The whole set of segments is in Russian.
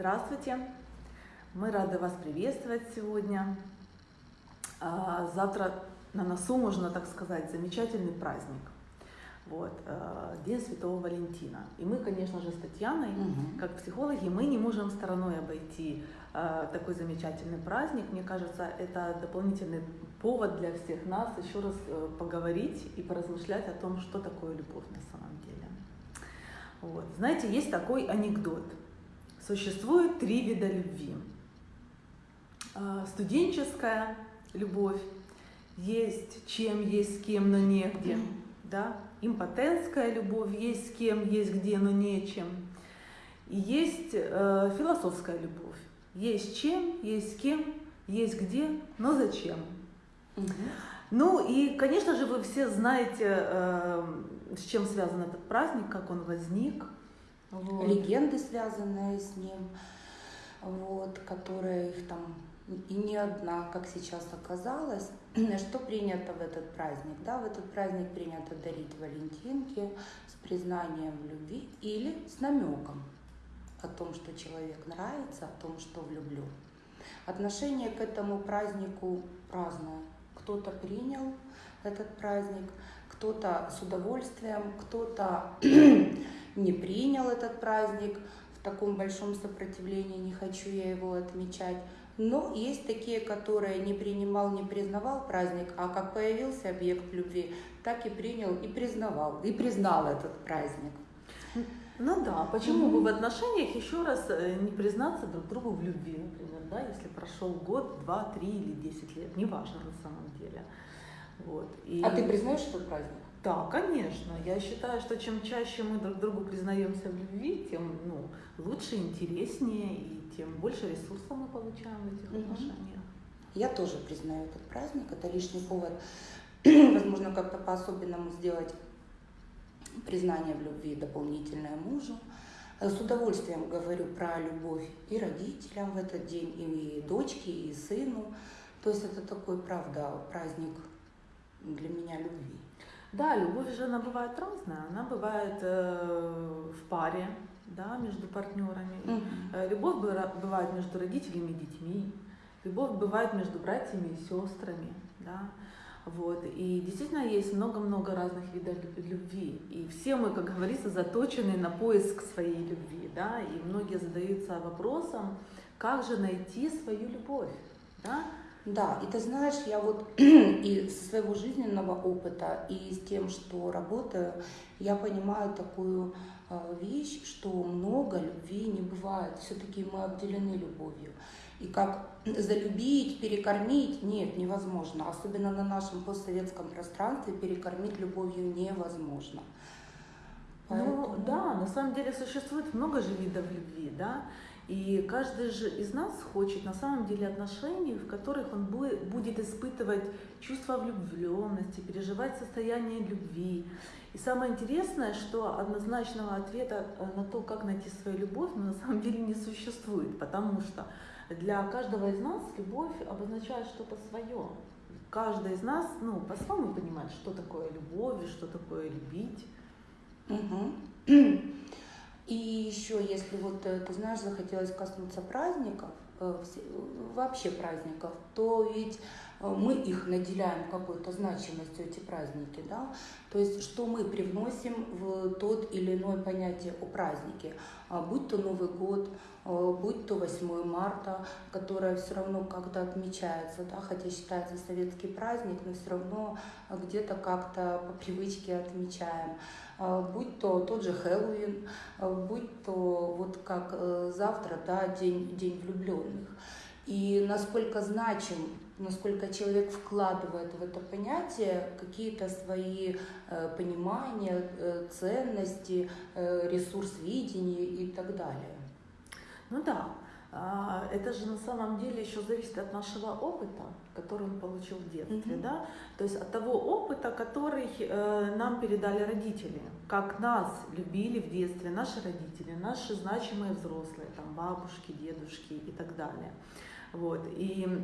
Здравствуйте! Мы рады вас приветствовать сегодня. А, завтра на носу, можно так сказать, замечательный праздник. Вот, э, День Святого Валентина. И мы, конечно же, с Татьяной, угу. как психологи, мы не можем стороной обойти э, такой замечательный праздник. Мне кажется, это дополнительный повод для всех нас еще раз э, поговорить и поразмышлять о том, что такое любовь на самом деле. Вот. Знаете, есть такой анекдот. Существует три вида любви. Студенческая любовь, есть чем, есть с кем, но негде. Да? импотентская любовь, есть с кем, есть где, но нечем. И есть э, философская любовь. Есть чем, есть с кем, есть где, но зачем. Угу. Ну и, конечно же, вы все знаете, э, с чем связан этот праздник, как он возник. Вот. Легенды, связанные с ним, вот, которые их там и не одна, как сейчас оказалось. Что принято в этот праздник? Да, в этот праздник принято дарить валентинки с признанием в любви или с намеком о том, что человек нравится, о том, что влюблю. Отношение к этому празднику разное. Кто-то принял этот праздник, кто-то с удовольствием, кто-то не принял этот праздник в таком большом сопротивлении, не хочу я его отмечать. Но есть такие, которые не принимал, не признавал праздник, а как появился объект любви, так и принял и признавал, и признал этот праздник. Ну да, почему mm-hmm. бы в отношениях еще раз э, не признаться друг другу в любви, например, да, если прошел год, два, три или десять лет, неважно на самом деле. Вот. И... А ты признаешь этот праздник? Да, конечно. Я считаю, что чем чаще мы друг другу признаемся в любви, тем ну, лучше, интереснее и тем больше ресурсов мы получаем в этих угу. отношениях. Я тоже признаю этот праздник. Это лишний повод, возможно, как-то по-особенному сделать признание в любви дополнительное мужу. С удовольствием говорю про любовь и родителям в этот день, и дочке, и сыну. То есть это такой, правда, праздник для меня любви. Да, любовь же она бывает разная. Она бывает э, в паре, да, между партнерами. Mm-hmm. Любовь бывает между родителями и детьми. Любовь бывает между братьями и сестрами, да. Вот. И действительно есть много-много разных видов любви. И все мы, как говорится, заточены на поиск своей любви. Да? И многие задаются вопросом, как же найти свою любовь. Да? Да, и ты знаешь, я вот и со своего жизненного опыта, и с тем, что работаю, я понимаю такую э, вещь, что много любви не бывает. Все-таки мы обделены любовью. И как залюбить, перекормить, нет, невозможно. Особенно на нашем постсоветском пространстве перекормить любовью невозможно. Ну Поэтому... Ну да, на самом деле существует много же видов любви, да. И каждый же из нас хочет на самом деле отношений, в которых он будет испытывать чувство влюбленности, переживать состояние любви. И самое интересное, что однозначного ответа э, на то, как найти свою любовь, ну, на самом деле не существует, потому что для каждого из нас любовь обозначает что-то свое. Каждый из нас ну, по-своему понимает, что такое любовь, что такое любить. Угу. И еще, если вот, э, ты знаешь, захотелось коснуться праздников, э, вообще праздников, то ведь мы их наделяем какой-то значимостью, эти праздники, да, то есть что мы привносим в тот или иное понятие о празднике, а будь то Новый год, будь то 8 марта, которое все равно как-то отмечается, да, хотя считается советский праздник, но все равно где-то как-то по привычке отмечаем. А, будь то тот же Хэллоуин, а, будь то вот как э, завтра, да, день, день влюбленных. И насколько значим, насколько человек вкладывает в это понятие какие-то свои э, понимания, э, ценности, ресурс видения и так далее. Ну да, а, это же на самом деле еще зависит от нашего опыта, который он получил в детстве, mm-hmm. да, то есть от того опыта, который э, нам передали родители, как нас любили в детстве наши родители, наши значимые взрослые, там бабушки, дедушки и так далее, вот, и э,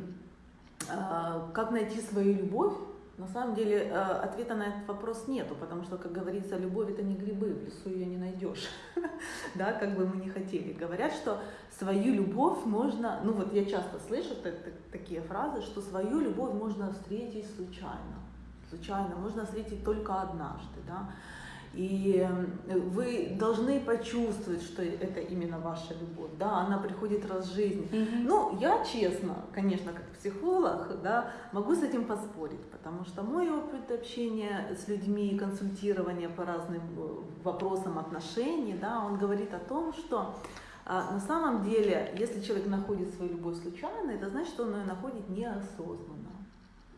как найти свою любовь, На самом деле э, ответа на этот вопрос нету, потому что, как говорится, любовь это не грибы, в лесу ее не найдешь, да, как бы мы ни хотели. Говорят, что свою любовь можно, ну вот я часто слышу такие фразы, что свою любовь можно встретить случайно, случайно, можно встретить только однажды, да. И вы должны почувствовать, что это именно ваша любовь, да, она приходит раз в жизнь. Mm-hmm. Ну, я честно, конечно, как психолог, да, могу с этим поспорить, потому что мой опыт общения с людьми, консультирования по разным э, вопросам отношений, да, он говорит о том, что а, на самом деле, если человек находит свою любовь случайно, это значит, что он ее находит неосознанно.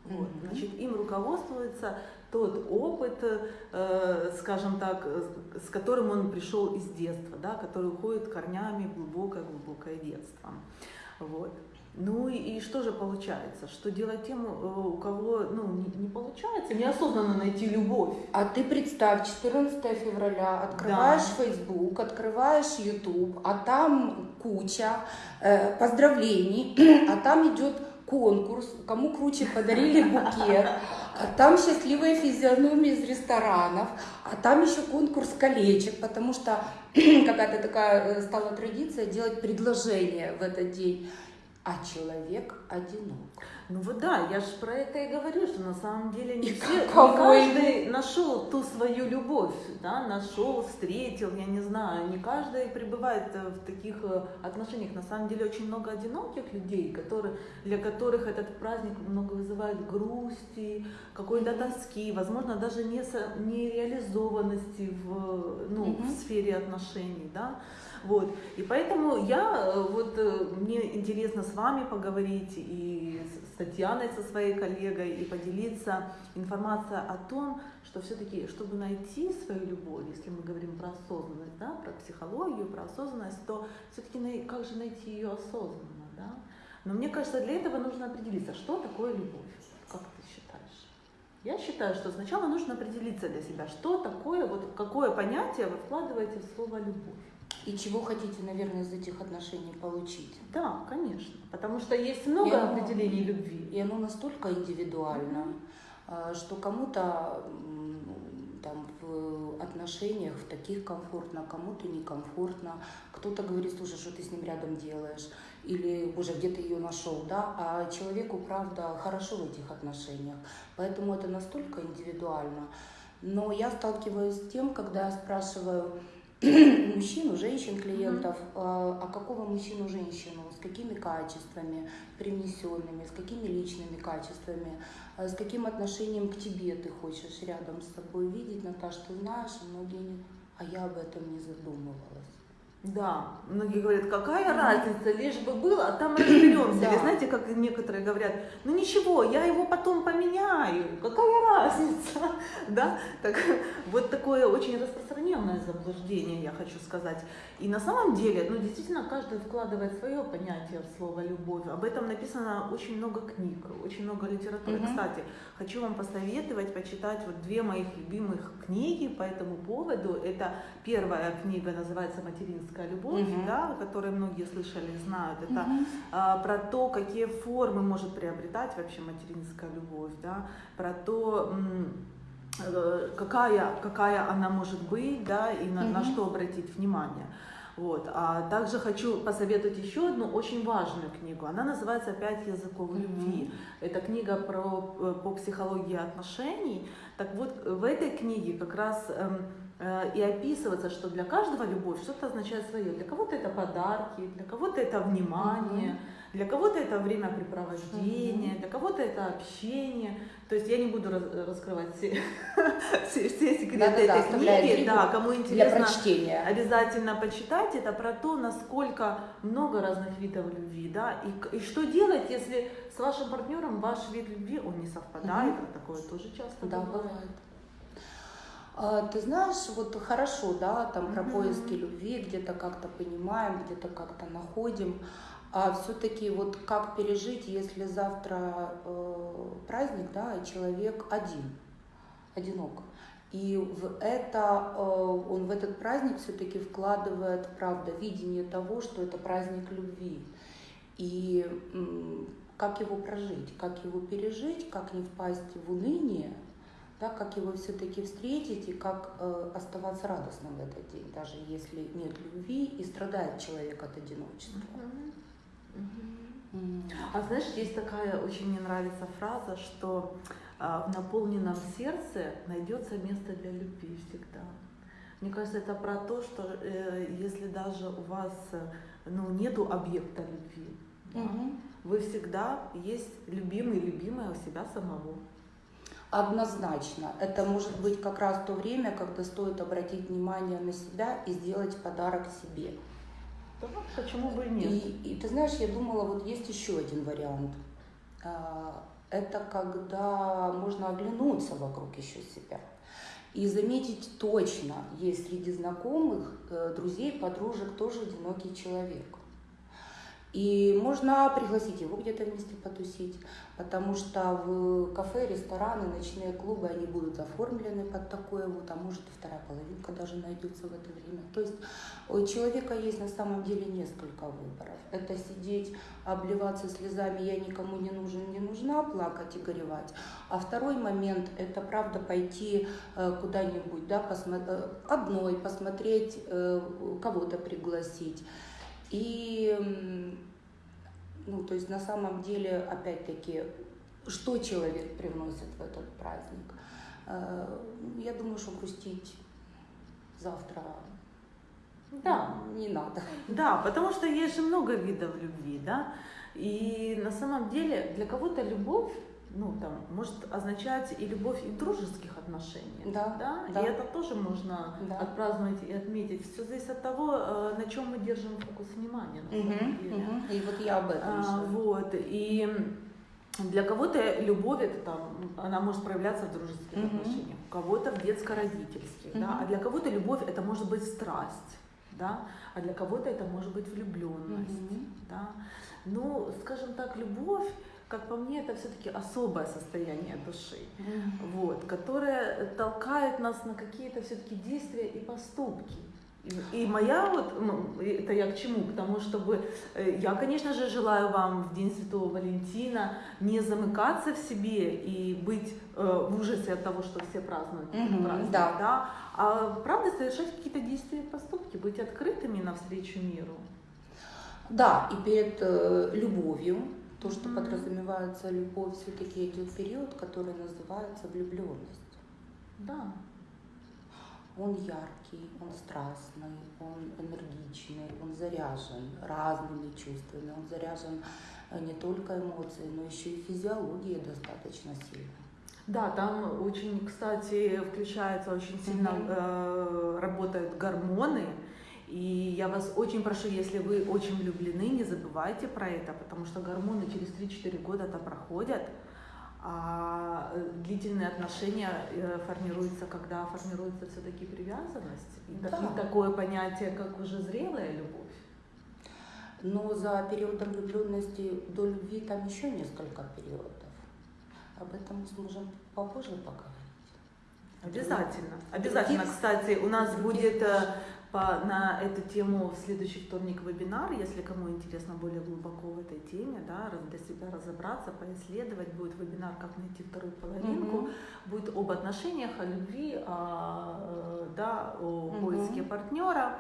Вот, значит, им руководствуется тот опыт, э, скажем так, с которым он пришел из детства, да, который уходит корнями в глубокое-глубокое детство. Вот. Ну и, что же получается? Что делать тем, э, у кого ну, не, не получается неосознанно найти любовь? А ты представь, 14 февраля, открываешь да. Facebook, открываешь YouTube, а там куча э, поздравлений, а там идет конкурс, кому круче подарили букет, а там счастливые физиономии из ресторанов, а там еще конкурс колечек, потому что какая-то такая э, стала традиция делать предложение в этот день а человек одинок. Ну вот да, я же про это и говорю, что на самом деле не, все, не каждый нашел ту свою любовь, да, нашел, встретил, я не знаю, не каждый пребывает э, в таких э, отношениях. На самом деле очень много одиноких людей, которые, для которых этот праздник много вызывает грусти, какой-то тоски, возможно, даже не нереализованности в, ну, mm-hmm. в сфере отношений, да. Вот. И поэтому я, э, вот мне интересно с вами поговорить и с Татьяной, со своей коллегой, и поделиться информацией о том, что все-таки, чтобы найти свою любовь, если мы говорим про осознанность, да, про психологию, про осознанность, то все-таки как же найти ее осознанно, да? Но мне кажется, для этого нужно определиться, что такое любовь, как ты считаешь? Я считаю, что сначала нужно определиться для себя, что такое, вот какое понятие вы вкладываете в слово любовь. И чего хотите, наверное, из этих отношений получить? Да, конечно. Потому что есть много и определений любви. И оно настолько индивидуально, mm-hmm. что кому-то там в отношениях в таких комфортно, кому-то некомфортно. Кто-то говорит, слушай, что ты с ним рядом делаешь? Или, боже, где ты ее нашел, да? А человеку, правда, хорошо в этих отношениях. Поэтому это настолько индивидуально. Но я сталкиваюсь с тем, когда я спрашиваю, мужчин, женщин, клиентов, mm-hmm. а какого мужчину, женщину, с какими качествами привнесенными, с какими личными качествами, а с каким отношением к тебе ты хочешь рядом с собой видеть, Наташ, ты знаешь, многие, а я об этом не задумывалась. Да, многие говорят, какая разница, лишь бы было, а там разберемся. Да. Или знаете, как некоторые говорят, ну ничего, я его потом поменяю, какая разница, да? Так, вот такое очень распространенное заблуждение, я хочу сказать. И на самом деле, ну действительно, каждый вкладывает свое понятие в слово любовь. Об этом написано очень много книг, очень много литературы. Угу. Кстати, хочу вам посоветовать почитать вот две моих любимых книги по этому поводу. Это первая книга называется «Материнство материнская любовь, угу. да, о которой многие слышали, знают, это угу. а, про то, какие формы может приобретать вообще материнская любовь, да, про то, э, какая, какая она может быть, да, и на, угу. на что обратить внимание. Вот. А также хочу посоветовать еще одну очень важную книгу. Она называется «Пять языков любви». Mm-hmm. Это книга про, э, по психологии отношений. Так вот, в этой книге как раз эм, и описываться, что для каждого любовь что-то означает свое. Для кого-то это подарки, для кого-то это внимание, mm-hmm. для кого-то это времяпрепровождение, mm-hmm. для кого-то это общение. То есть я не буду раскрывать все, все, все секреты да, этой да, книги. Да, кому интересно, для прочтения. обязательно почитать. Это про то, насколько много разных видов любви, да, и, и что делать, если с вашим партнером ваш вид любви он не совпадает. Mm-hmm. Такое тоже часто да, бывает. бывает. А, ты знаешь, вот хорошо, да, там про поиски любви где-то как-то понимаем, где-то как-то находим. А все-таки вот как пережить, если завтра э, праздник, да, и человек один, одинок. И в это, э, он в этот праздник все-таки вкладывает, правда, видение того, что это праздник любви. И как его прожить, как его пережить, как не впасть в уныние, да, как его все-таки встретить и как э, оставаться радостным в этот день, даже если нет любви и страдает человек от одиночества. А знаешь, есть такая очень мне нравится фраза, что э, в наполненном сердце найдется место для любви всегда. Мне кажется, это про то, что э, если даже у вас ну, нету объекта любви, да, вы всегда есть любимый, любимая у себя самого. Однозначно. Это может быть как раз то время, когда стоит обратить внимание на себя и сделать подарок себе. Да, почему бы и нет? И, и ты знаешь, я думала, вот есть еще один вариант. А, Это когда можно оглянуться вокруг еще себя и заметить точно, есть среди знакомых, э, друзей, подружек тоже одинокий человек. И можно пригласить его где-то вместе потусить, потому что в кафе, рестораны, ночные клубы, они будут оформлены под такое вот, а может и вторая половинка даже найдется в это время. То есть у человека есть на самом деле несколько выборов. Это сидеть, обливаться слезами, я никому не нужен, не нужна, плакать и горевать. А второй момент, это правда пойти э, куда-нибудь, да, посмо- э, одной, посмотреть, э, кого-то пригласить. И, ну, то есть на самом деле, опять-таки, что человек привносит в этот праздник? Э, Я думаю, что грустить завтра Да. не надо. Да, потому что есть же много видов любви, да. И на самом деле для кого-то любовь, ну там, может означать и любовь и в дружеских отношениях. Да, да? да. И это тоже можно Да. отпраздновать и отметить. Все зависит от того, э, на чем мы держим фокус внимания. На самом Мгм, деле. мгм. И вот я об этом А, вот. И для кого-то любовь это там, она может проявляться в дружеских Мгм. отношениях, у кого-то в детско-родительских, да, Мгм. а для кого-то любовь это может быть страсть, да, а для кого-то это может быть влюбленность, Мгм. да. Ну, скажем так, любовь, как по мне, это все-таки особое состояние души, Мгм. вот, которое толкает нас на какие-то все-таки действия и поступки. И, и моя вот, м, это я к чему? К тому, чтобы э, я, конечно же, желаю вам в День Святого Валентина не замыкаться в себе и быть э, в ужасе от того, что все празднуют этот Мгм, праздник, да. а правда совершать какие-то действия и поступки, быть открытыми навстречу миру. Да, и перед э, любовью, то, что подразумевается любовь, все-таки идет период, который называется влюбленность. Да. Он яркий, он страстный, он энергичный, он заряжен разными чувствами, он заряжен э, не только эмоциями, но еще и физиологией достаточно сильно. Да, там очень, кстати, включается очень сильно Мгм. э, работают гормоны. И я вас очень прошу, если вы очень влюблены, не забывайте про это, потому что гормоны через 3-4 года-то проходят, а э, длительные отношения э, формируются, когда формируется все-таки привязанность. И, так- Да. и такое понятие, как уже зрелая любовь. Но за периодом влюбленности до любви там еще несколько периодов. Об этом мы сможем попозже поговорить. Обязательно. Обязательно. Кстати, у нас будет э. По, на эту тему в следующий вторник вебинар, если кому интересно более глубоко в этой теме, да, для себя разобраться, поисследовать, будет вебинар «Как найти вторую половинку», Мгм. будет об отношениях, о любви, о, э, да, о Мгм. поиске партнера.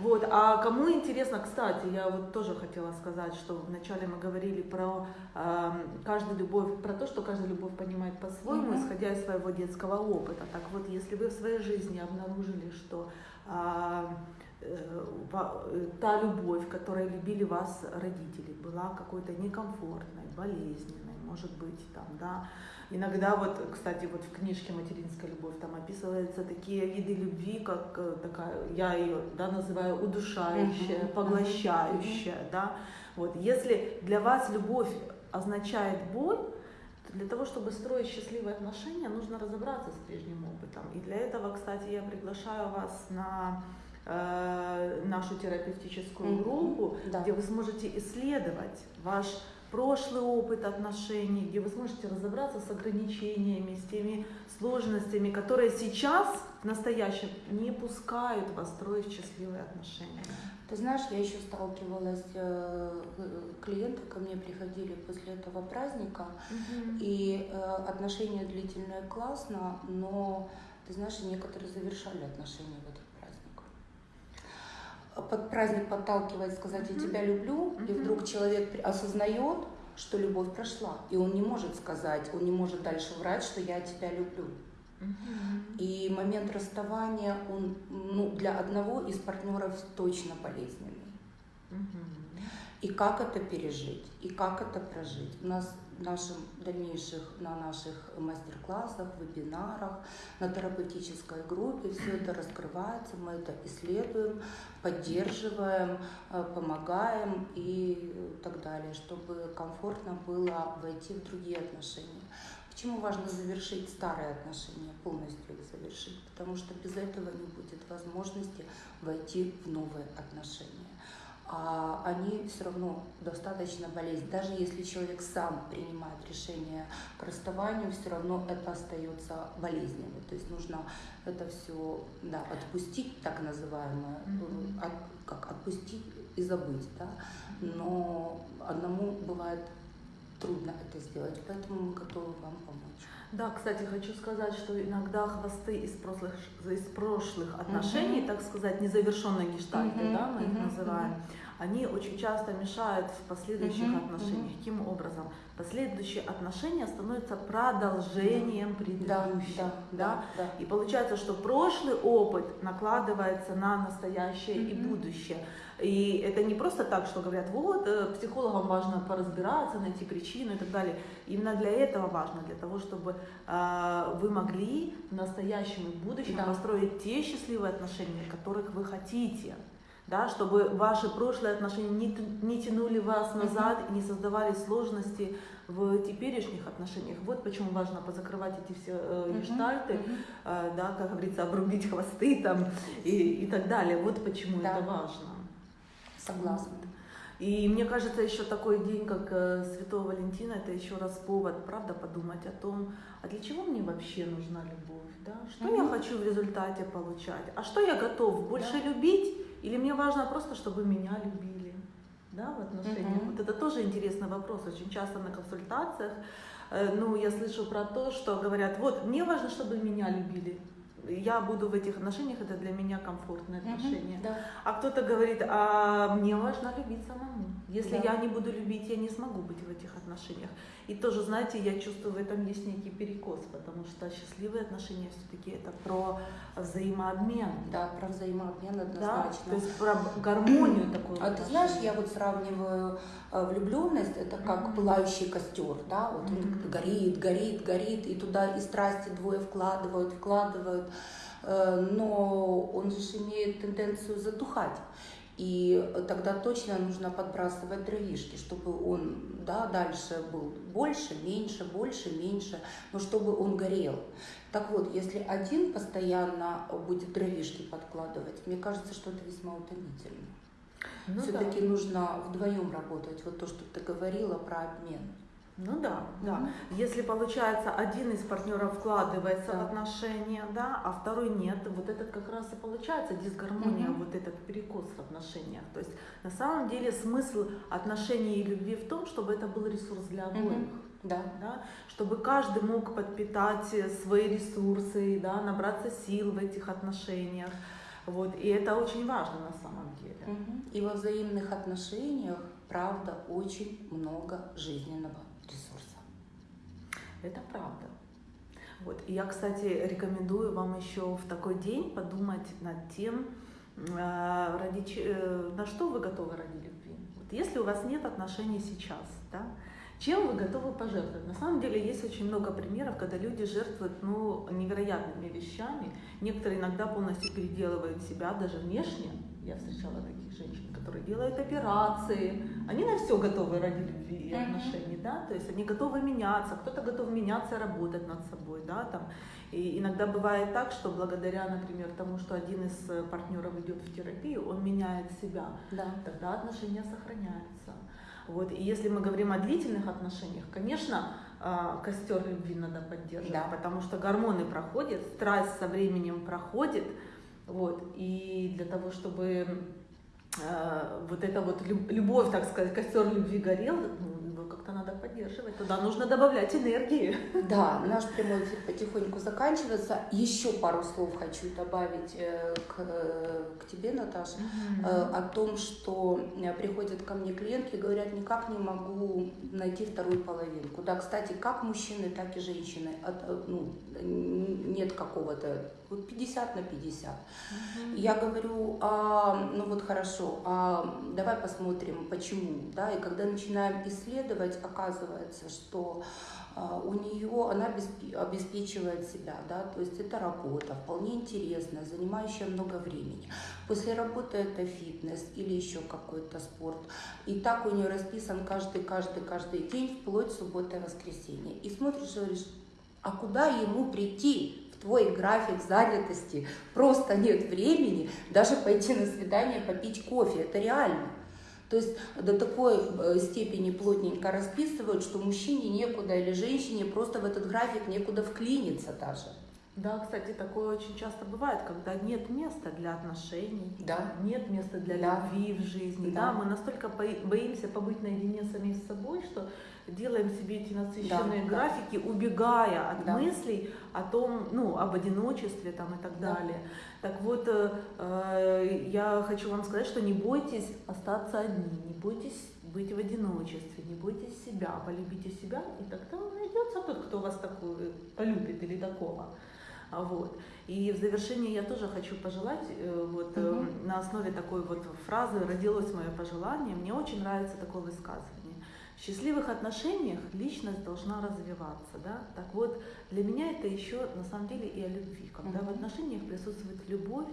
Вот. А кому интересно, кстати, я вот тоже хотела сказать, что вначале мы говорили про э, каждую любовь, про то, что каждая любовь понимает по-своему, Мгм. исходя из своего детского опыта. Так вот, если вы в своей жизни обнаружили, что а, э, э, та любовь, которой любили вас родители, была какой-то некомфортной, болезненной, может быть, там, да. Иногда вот, кстати, вот в книжке «Материнская любовь» там описываются такие виды любви, как э, такая, я ее, да, называю удушающая, поглощающая, да. Вот, если для вас любовь означает боль, для того, чтобы строить счастливые отношения, нужно разобраться с прежним опытом. И для этого, кстати, я приглашаю вас на э, нашу терапевтическую группу, Да. где вы сможете исследовать ваш прошлый опыт отношений, где вы сможете разобраться с ограничениями, с теми сложностями, которые сейчас, в настоящем, не пускают вас строить счастливые отношения. Ты знаешь, я еще сталкивалась, э, клиенты ко мне приходили после этого праздника, Мгм. и э, отношения длительные классно, но, ты знаешь, некоторые завершали отношения в этот. Под праздник подталкивает сказать «я тебя люблю», и вдруг человек осознает, что любовь прошла, и он не может сказать, он не может дальше врать, что «я тебя люблю». И момент расставания, он ну, для одного из партнеров точно болезненный. И как это пережить, и как это прожить. У нас нашем дальнейших, на наших мастер-классах, вебинарах, на терапевтической группе все это раскрывается, мы это исследуем, поддерживаем, э, помогаем и так далее, чтобы комфортно было войти в другие отношения. Почему важно завершить старые отношения, полностью их завершить? Потому что без этого не будет возможности войти в новые отношения. А они все равно достаточно болезненны. Даже если человек сам принимает решение к расставанию, все равно это остается болезненным. То есть нужно это все да, отпустить, так называемое, от- как отпустить и забыть. Да? Но одному бывает трудно это сделать, поэтому мы готовы вам помочь. Да, кстати, хочу сказать, что иногда хвосты из прошлых, из прошлых отношений, Мгм. так сказать, незавершенные гештальты, Мгм, да, мы их мгм, называем, они очень часто мешают в последующих Мгм, отношениях. мгм. Каким образом? Последующие отношения становятся продолжением Да, предыдущих. да, да, да. И получается, что прошлый опыт накладывается на настоящее и Мгм. будущее. И это не просто так, что говорят, вот, э, психологам важно поразбираться, найти причину и так далее. Именно для этого важно, для того, чтобы э, вы могли в настоящем и будущем Да. построить те счастливые отношения, которых вы хотите. Да, чтобы ваши прошлые отношения не, не тянули вас назад и не создавали сложности в теперешних отношениях. Вот почему важно позакрывать эти все э, гештальты, мгм. э, да, как говорится, обрубить хвосты там и, и так далее. Вот почему Да. это важно. Согласна. И мне кажется, еще такой день, как э, Святого Валентина, это еще раз повод, правда, подумать о том, а для чего мне вообще нужна любовь, да? Что я Мгм. хочу в результате получать? А что я готов больше Да. любить? Или мне важно просто, чтобы меня любили, да, в отношениях? Мгм. Вот это тоже интересный вопрос. Очень часто на консультациях, э, ну, я слышу про то, что говорят, вот, мне важно, чтобы меня любили. Я буду в этих отношениях, это для меня комфортные отношения. Да. А кто-то говорит, а мне важно любить самому. Если Да. я не буду любить, я не смогу быть в этих отношениях. И тоже, знаете, я чувствую в этом есть некий перекос, потому что счастливые отношения все-таки это про взаимообмен. Да, про взаимообмен Да, однозначно. то есть про гармонию такую. А ты знаешь, я вот сравниваю э, влюбленность, это как Мгм. пылающий костер, да, вот он горит, горит, горит, и туда и страсти двое вкладывают, вкладывают, э, но он же имеет тенденцию затухать. И тогда точно нужно подбрасывать дровишки, чтобы он да, дальше был больше, меньше, больше, меньше, но чтобы он горел. Так вот, если один постоянно будет дровишки подкладывать, мне кажется, что это весьма утомительно. Ну Все-таки нужно вдвоем работать. Вот то, что ты говорила про обмен. Ну да, да. Если получается один из партнеров вкладывается Да. в отношения, да, а второй нет, вот этот как раз и получается дисгармония, Мгм. вот этот перекос в отношениях. То есть на самом деле смысл отношений и любви в том, чтобы это был ресурс для обоих. Да. Да, чтобы каждый мог подпитать э, свои ресурсы, да, набраться сил в этих отношениях. Вот, и это очень важно на самом деле. Мгм. И во взаимных отношениях, правда, очень много жизненного. Это правда. Вот. И я, кстати, рекомендую вам еще в такой день подумать над тем, э, ради, э, на что вы готовы ради любви. Вот если у вас нет отношений сейчас, да, чем вы готовы пожертвовать? На самом деле есть очень много примеров, когда люди жертвуют ну, невероятными вещами. Некоторые иногда полностью переделывают себя даже внешне. Я встречала таких женщин, которые делают операции. Они на все готовы ради любви и отношений, да, то есть они готовы меняться, кто-то готов меняться работать над собой, да, там. И иногда бывает так, что благодаря, например, тому, что один из э, партнеров идет в терапию, он меняет себя, Да. тогда отношения сохраняются. Вот. И если мы говорим о длительных отношениях, конечно, а, костер любви надо поддерживать, Да. потому что гормоны проходят, страсть со временем проходит, вот, и для того, чтобы э, вот эта вот люб- любовь, так сказать, костер любви горел, ну, его как-то надо поддерживать. Туда нужно добавлять энергии. Да, наш прямой эфир потихоньку заканчивается. Еще пару слов хочу добавить э, к, к тебе, Наташа, э, о том, что э, приходят ко мне клиентки и говорят, никак не могу найти вторую половинку. Да, кстати, как мужчины, так и женщины. От, ну, нет какого-то вот 50 на 50. Я говорю, а, ну вот хорошо, а давай посмотрим, почему, да, и когда начинаем исследовать, оказывается, что а, у нее она обесп- обеспечивает себя, да, то есть это работа, вполне интересная, занимающая много времени. После работы это фитнес или еще какой-то спорт. И так у нее расписан каждый, каждый, каждый день, вплоть суббота и воскресенье. И смотришь и говоришь, а куда ему прийти в твой график занятости? Просто нет времени даже пойти на свидание, попить кофе. Это реально. То есть до такой э, степени плотненько расписывают, что мужчине некуда или женщине просто в этот график некуда вклиниться даже. Да, кстати, такое очень часто бывает, когда нет места для отношений, Да. нет места для Да. любви в жизни. Да. Да. мы настолько бои- боимся побыть наедине сами с собой, что делаем себе эти насыщенные Да, да. графики, убегая от Да. мыслей о том, ну, об одиночестве там и так Да. далее. Так вот, э, э, я хочу вам сказать, что не бойтесь остаться одни, не бойтесь быть в одиночестве, не бойтесь себя, полюбите себя, и тогда найдется тот, кто вас такой полюбит или такого. Вот. И в завершение я тоже хочу пожелать, э, вот Мгм. на основе такой вот фразы родилось мое пожелание. Мне очень нравится такое высказывание. В счастливых отношениях личность должна развиваться. Да? Так вот, для меня это еще на самом деле и о любви. Когда в Мгм. отношениях присутствует любовь,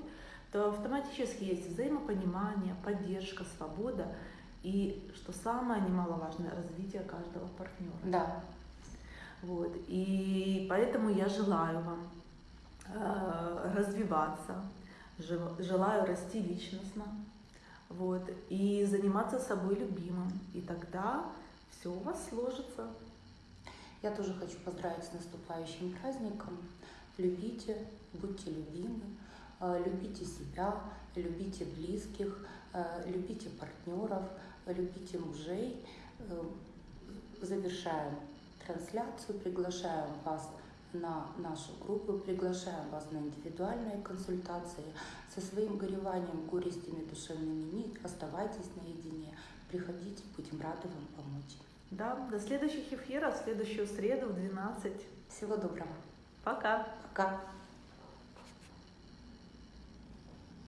то автоматически есть взаимопонимание, поддержка, свобода и, что самое немаловажное, развитие каждого партнера. Да. Вот. И поэтому я желаю вам развиваться, жел- желаю расти личностно, вот, и заниматься собой любимым. И тогда все у вас сложится. Я тоже хочу поздравить с наступающим праздником. Любите, будьте любимы, э, любите себя, любите близких, э, любите партнеров, любите мужей. Э, Завершаем трансляцию, приглашаем вас на нашу группу, приглашаем вас на индивидуальные консультации. Со своим гореванием, горестями душевными не оставайтесь наедине. Приходите, будем рады вам помочь. Да, до следующих эфиров, в следующую среду в 12. Всего доброго. Пока! Пока.